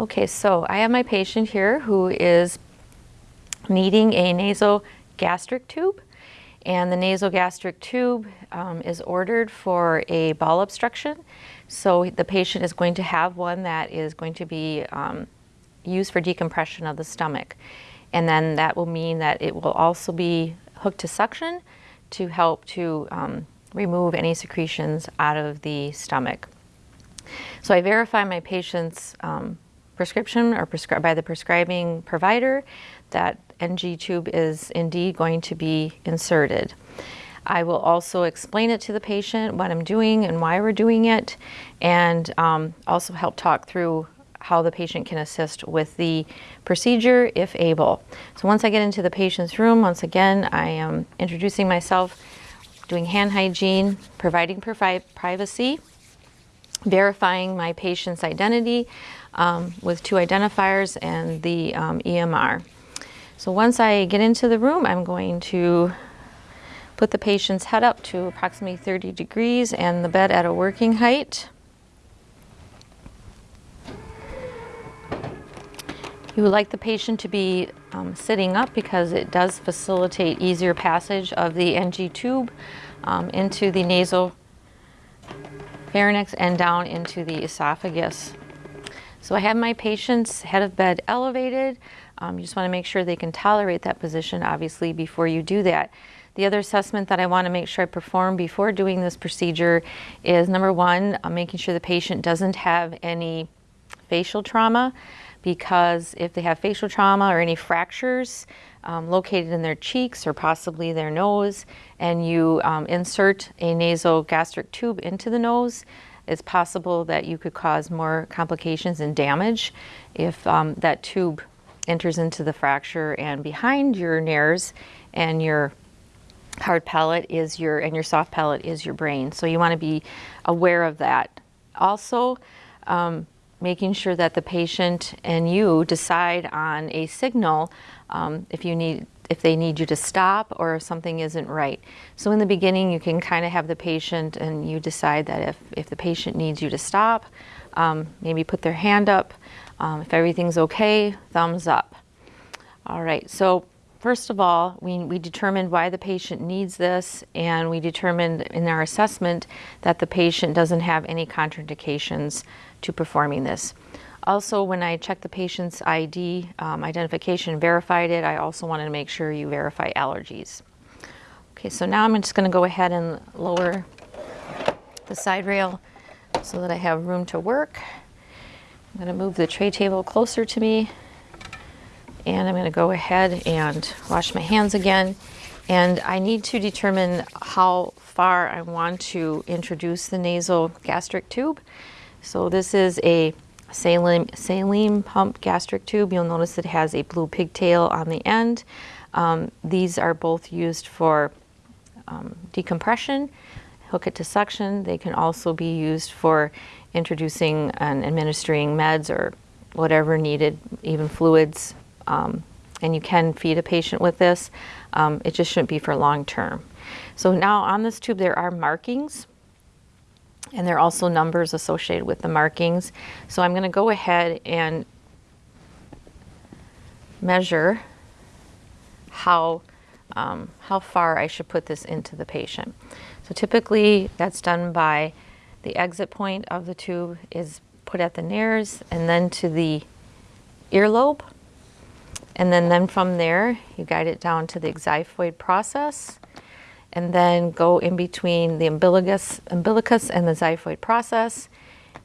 Okay, so I have my patient here who is needing a nasogastric tube. And the nasogastric tube um, is ordered for a bowel obstruction. So the patient is going to have one that is going to be um, used for decompression of the stomach. And then that will mean that it will also be hooked to suction to help to um, remove any secretions out of the stomach. So I verify my patient's um, prescription or prescri by the prescribing provider that NG tube is indeed going to be inserted. I will also explain it to the patient, what I'm doing and why we're doing it, and um, also help talk through how the patient can assist with the procedure if able. So once I get into the patient's room, once again, I am introducing myself, doing hand hygiene, providing privacy, verifying my patient's identity um, with two identifiers and the um, EMR. So once I get into the room, I'm going to put the patient's head up to approximately 30 degrees and the bed at a working height. You would like the patient to be um, sitting up because it does facilitate easier passage of the NG tube um, into the nasal pharynx and down into the esophagus. So I have my patient's head of bed elevated. Um, you just want to make sure they can tolerate that position, obviously, before you do that. The other assessment that I want to make sure I perform before doing this procedure is number one, uh, making sure the patient doesn't have any facial trauma because if they have facial trauma or any fractures um, located in their cheeks or possibly their nose and you um, insert a nasogastric tube into the nose, it's possible that you could cause more complications and damage if um, that tube enters into the fracture and behind your nares and your hard palate is your and your soft palate is your brain. So you want to be aware of that. Also um, making sure that the patient and you decide on a signal um, if you need if they need you to stop or if something isn't right. So in the beginning you can kind of have the patient and you decide that if, if the patient needs you to stop, um, maybe put their hand up. Um, if everything's okay, thumbs up. All right, so first of all, we, we determined why the patient needs this and we determined in our assessment that the patient doesn't have any contraindications to performing this. Also, when I checked the patient's ID um, identification, verified it, I also wanted to make sure you verify allergies. Okay, so now I'm just going to go ahead and lower the side rail so that I have room to work. I'm going to move the tray table closer to me and I'm going to go ahead and wash my hands again. And I need to determine how far I want to introduce the nasal gastric tube. So this is a Salem, Salem sump gastric tube. You'll notice it has a blue pigtail on the end. Um, these are both used for um, decompression, hook it to suction. They can also be used for introducing and administering meds or whatever needed, even fluids. Um, and you can feed a patient with this. Um, it just shouldn't be for long term. So now on this tube there are markings and there are also numbers associated with the markings. So I'm going to go ahead and measure how, um, how far I should put this into the patient. So typically that's done by the exit point of the tube is put at the nares and then to the earlobe. And then, then from there, you guide it down to the xiphoid process and then go in between the umbilicus, umbilicus and the xiphoid process.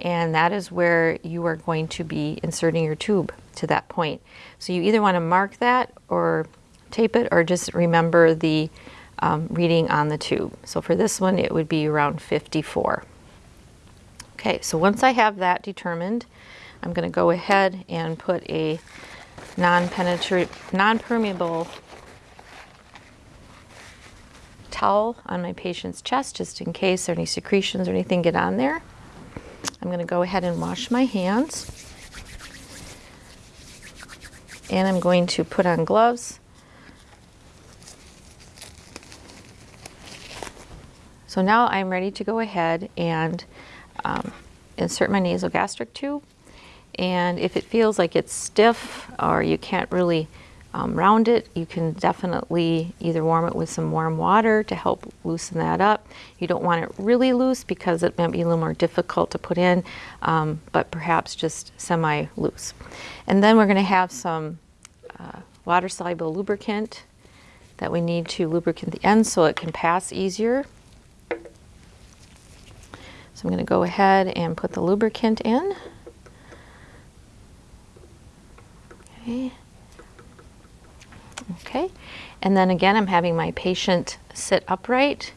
And that is where you are going to be inserting your tube to that point. So you either want to mark that or tape it or just remember the um, reading on the tube. So for this one, it would be around 54. Okay, so once I have that determined, I'm going to go ahead and put a non-permeable towel on my patient's chest just in case any secretions or anything get on there. I'm going to go ahead and wash my hands. And I'm going to put on gloves. So now I'm ready to go ahead and um, insert my nasogastric tube. And if it feels like it's stiff or you can't really um, round it, you can definitely either warm it with some warm water to help loosen that up. You don't want it really loose because it might be a little more difficult to put in, um, but perhaps just semi-loose. And then we're going to have some uh, water-soluble lubricant that we need to lubricate the end so it can pass easier. So I'm going to go ahead and put the lubricant in. Okay. And then again, I'm having my patient sit upright.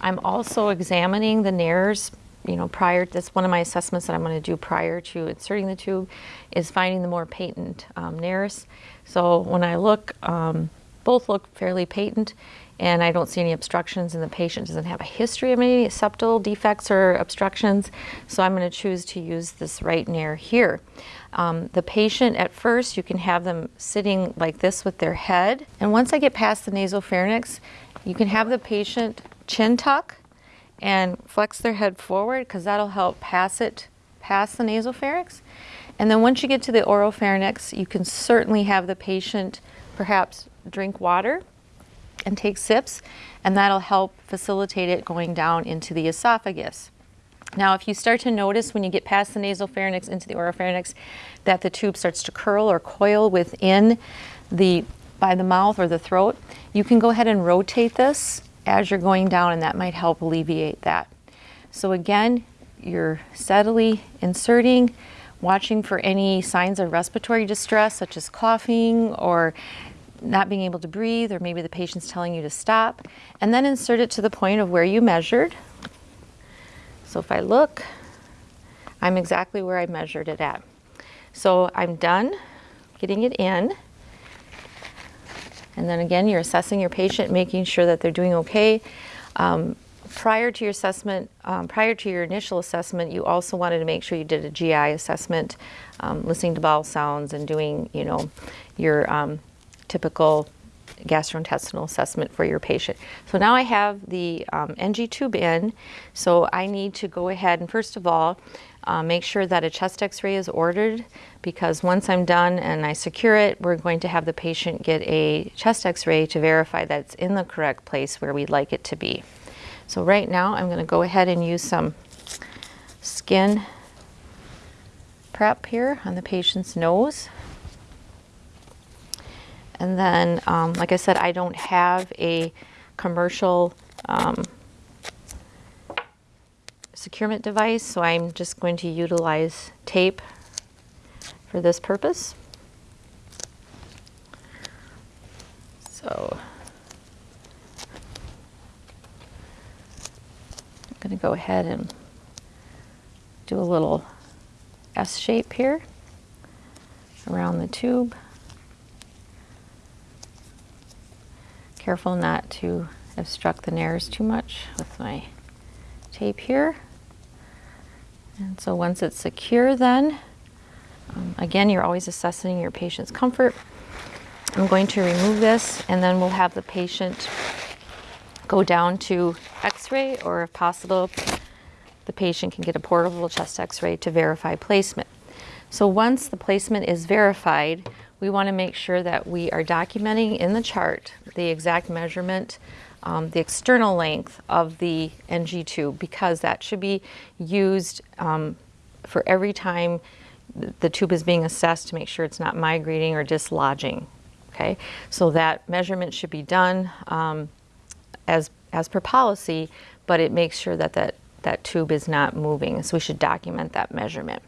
I'm also examining the nares, you know, prior, that's one of my assessments that I'm to do prior to inserting the tube, is finding the more patent um, nares. So when I look, um, both look fairly patent and I don't see any obstructions and the patient doesn't have a history of any septal defects or obstructions. So I'm going to choose to use this right near here. Um, the patient at first, you can have them sitting like this with their head. And once I get past the nasopharynx, you can have the patient chin tuck and flex their head forward because that'll help pass it past the nasopharynx. And then once you get to the oropharynx, you can certainly have the patient perhaps drink water and take sips, and that'll help facilitate it going down into the esophagus. Now, if you start to notice when you get past the nasal pharynx into the oropharynx that the tube starts to curl or coil within the by the mouth or the throat, you can go ahead and rotate this as you're going down and that might help alleviate that. So again, you're steadily inserting, watching for any signs of respiratory distress such as coughing or not being able to breathe, or maybe the patient's telling you to stop, and then insert it to the point of where you measured. So if I look, I'm exactly where I measured it at. So I'm done getting it in. And then again, you're assessing your patient, making sure that they're doing okay. Um, prior to your assessment, um, prior to your initial assessment, you also wanted to make sure you did a GI assessment, um, listening to bowel sounds and doing, you know, your um, typical gastrointestinal assessment for your patient. So now I have the um, NG tube in, so I need to go ahead and first of all, uh, make sure that a chest x-ray is ordered because once I'm done and I secure it, we're going to have the patient get a chest x-ray to verify that it's in the correct place where we'd like it to be. So right now I'm going to go ahead and use some skin prep here on the patient's nose. And then, um, like I said, I don't have a commercial um, securement device, so I'm just going to utilize tape for this purpose. So I'm going to go ahead and do a little S shape here around the tube. Careful not to obstruct the nares too much with my tape here. And so once it's secure then, um, again, you're always assessing your patient's comfort. I'm going to remove this and then we'll have the patient go down to x-ray or if possible, the patient can get a portable chest x-ray to verify placement. So once the placement is verified, we want to make sure that we are documenting in the chart the exact measurement, um, the external length of the NG tube because that should be used um, for every time the tube is being assessed to make sure it's not migrating or dislodging. Okay, so that measurement should be done um, as as per policy, but it makes sure that that that tube is not moving. So we should document that measurement.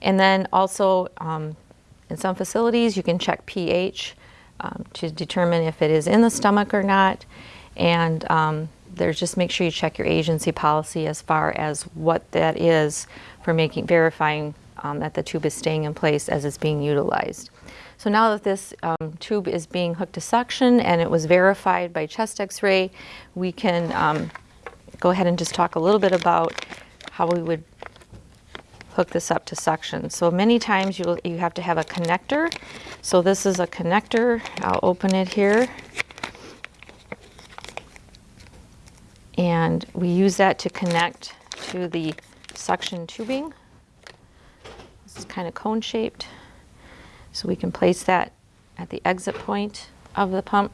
And then also um, in some facilities, you can check pH um, to determine if it is in the stomach or not. And um, there's just make sure you check your agency policy as far as what that is for making verifying um, that the tube is staying in place as it's being utilized. So now that this um, tube is being hooked to suction and it was verified by chest x-ray, we can um, go ahead and just talk a little bit about how we would hook this up to suction. So many times you you have to have a connector. So this is a connector. I'll open it here. And we use that to connect to the suction tubing. It's kind of cone shaped. So we can place that at the exit point of the pump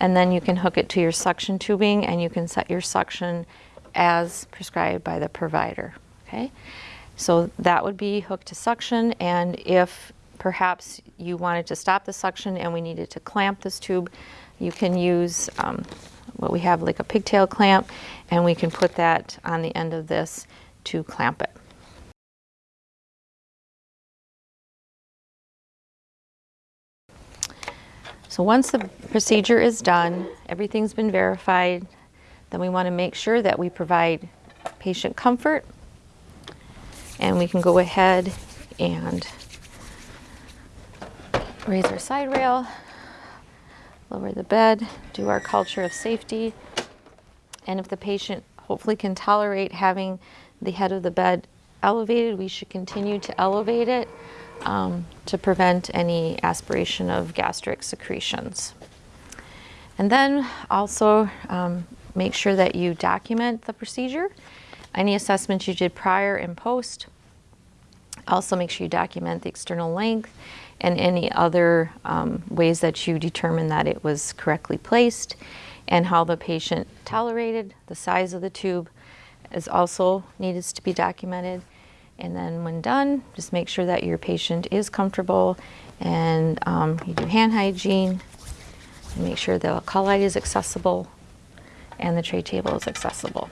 and then you can hook it to your suction tubing and you can set your suction as prescribed by the provider. Okay, so that would be hooked to suction and if perhaps you wanted to stop the suction and we needed to clamp this tube, you can use um, what we have like a pigtail clamp and we can put that on the end of this to clamp it. So once the procedure is done, everything's been verified, then we want to make sure that we provide patient comfort and we can go ahead and raise our side rail, lower the bed, do our culture of safety. And if the patient hopefully can tolerate having the head of the bed elevated, we should continue to elevate it um, to prevent any aspiration of gastric secretions. And then also um, make sure that you document the procedure, any assessments you did prior and post. Also make sure you document the external length and any other um, ways that you determine that it was correctly placed and how the patient tolerated, the size of the tube is also needs to be documented. And then when done, just make sure that your patient is comfortable and um, you do hand hygiene and make sure the light is accessible and the tray table is accessible.